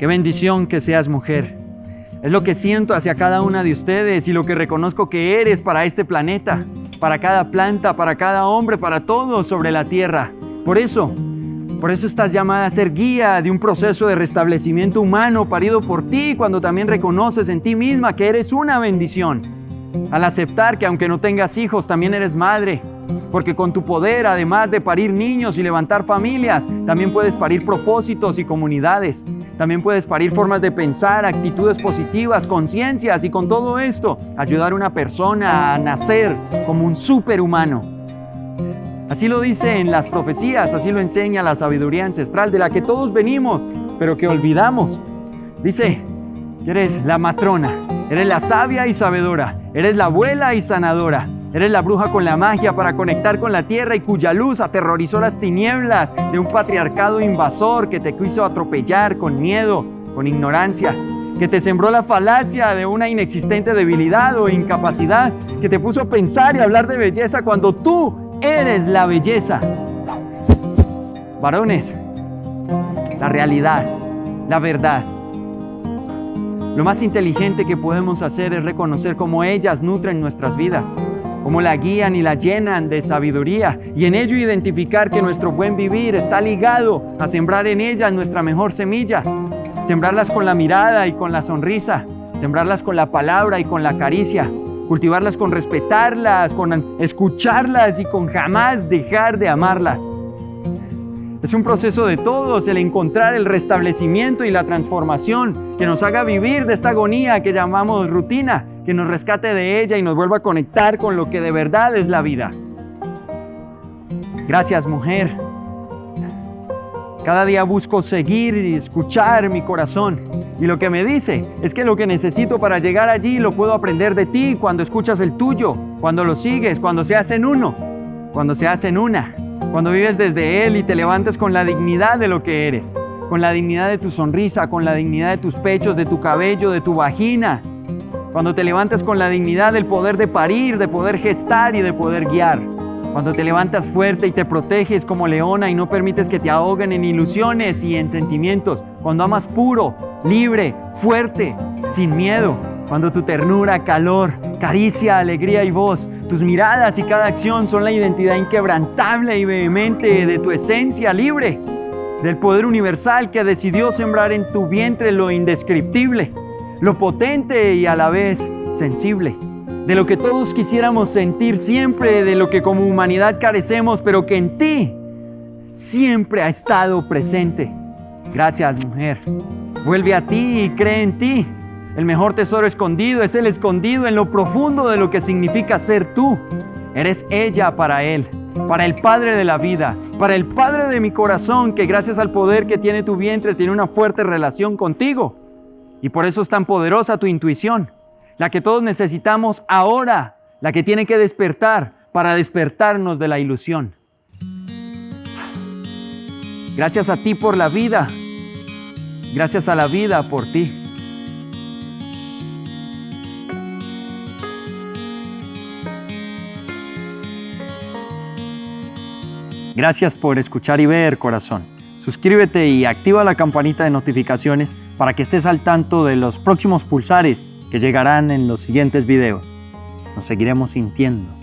Qué bendición que seas mujer. Es lo que siento hacia cada una de ustedes y lo que reconozco que eres para este planeta, para cada planta, para cada hombre, para todos sobre la tierra. Por eso, por eso estás llamada a ser guía de un proceso de restablecimiento humano parido por ti cuando también reconoces en ti misma que eres una bendición. Al aceptar que aunque no tengas hijos, también eres madre. Porque con tu poder, además de parir niños y levantar familias, también puedes parir propósitos y comunidades. También puedes parir formas de pensar, actitudes positivas, conciencias y con todo esto ayudar a una persona a nacer como un superhumano. Así lo dice en las profecías, así lo enseña la sabiduría ancestral de la que todos venimos, pero que olvidamos. Dice que eres la matrona, eres la sabia y sabedora, eres la abuela y sanadora, eres la bruja con la magia para conectar con la tierra y cuya luz aterrorizó las tinieblas de un patriarcado invasor que te quiso atropellar con miedo, con ignorancia, que te sembró la falacia de una inexistente debilidad o incapacidad, que te puso a pensar y hablar de belleza cuando tú Eres la belleza. Varones, la realidad, la verdad. Lo más inteligente que podemos hacer es reconocer cómo ellas nutren nuestras vidas, cómo la guían y la llenan de sabiduría y en ello identificar que nuestro buen vivir está ligado a sembrar en ellas nuestra mejor semilla, sembrarlas con la mirada y con la sonrisa, sembrarlas con la palabra y con la caricia, cultivarlas con respetarlas, con escucharlas y con jamás dejar de amarlas. Es un proceso de todos el encontrar el restablecimiento y la transformación que nos haga vivir de esta agonía que llamamos rutina, que nos rescate de ella y nos vuelva a conectar con lo que de verdad es la vida. Gracias mujer. Cada día busco seguir y escuchar mi corazón y lo que me dice es que lo que necesito para llegar allí lo puedo aprender de ti cuando escuchas el tuyo, cuando lo sigues, cuando se hacen uno, cuando se hacen una, cuando vives desde Él y te levantas con la dignidad de lo que eres, con la dignidad de tu sonrisa, con la dignidad de tus pechos, de tu cabello, de tu vagina, cuando te levantas con la dignidad del poder de parir, de poder gestar y de poder guiar. Cuando te levantas fuerte y te proteges como leona y no permites que te ahoguen en ilusiones y en sentimientos. Cuando amas puro, libre, fuerte, sin miedo. Cuando tu ternura, calor, caricia, alegría y voz, tus miradas y cada acción son la identidad inquebrantable y vehemente de tu esencia libre, del poder universal que decidió sembrar en tu vientre lo indescriptible, lo potente y a la vez sensible de lo que todos quisiéramos sentir siempre, de lo que como humanidad carecemos, pero que en ti siempre ha estado presente. Gracias, mujer. Vuelve a ti y cree en ti. El mejor tesoro escondido es el escondido en lo profundo de lo que significa ser tú. Eres ella para Él, para el Padre de la vida, para el Padre de mi corazón, que gracias al poder que tiene tu vientre tiene una fuerte relación contigo. Y por eso es tan poderosa tu intuición la que todos necesitamos ahora, la que tiene que despertar para despertarnos de la ilusión. Gracias a ti por la vida, gracias a la vida por ti. Gracias por escuchar y ver, corazón. Suscríbete y activa la campanita de notificaciones para que estés al tanto de los próximos pulsares que llegarán en los siguientes videos. Nos seguiremos sintiendo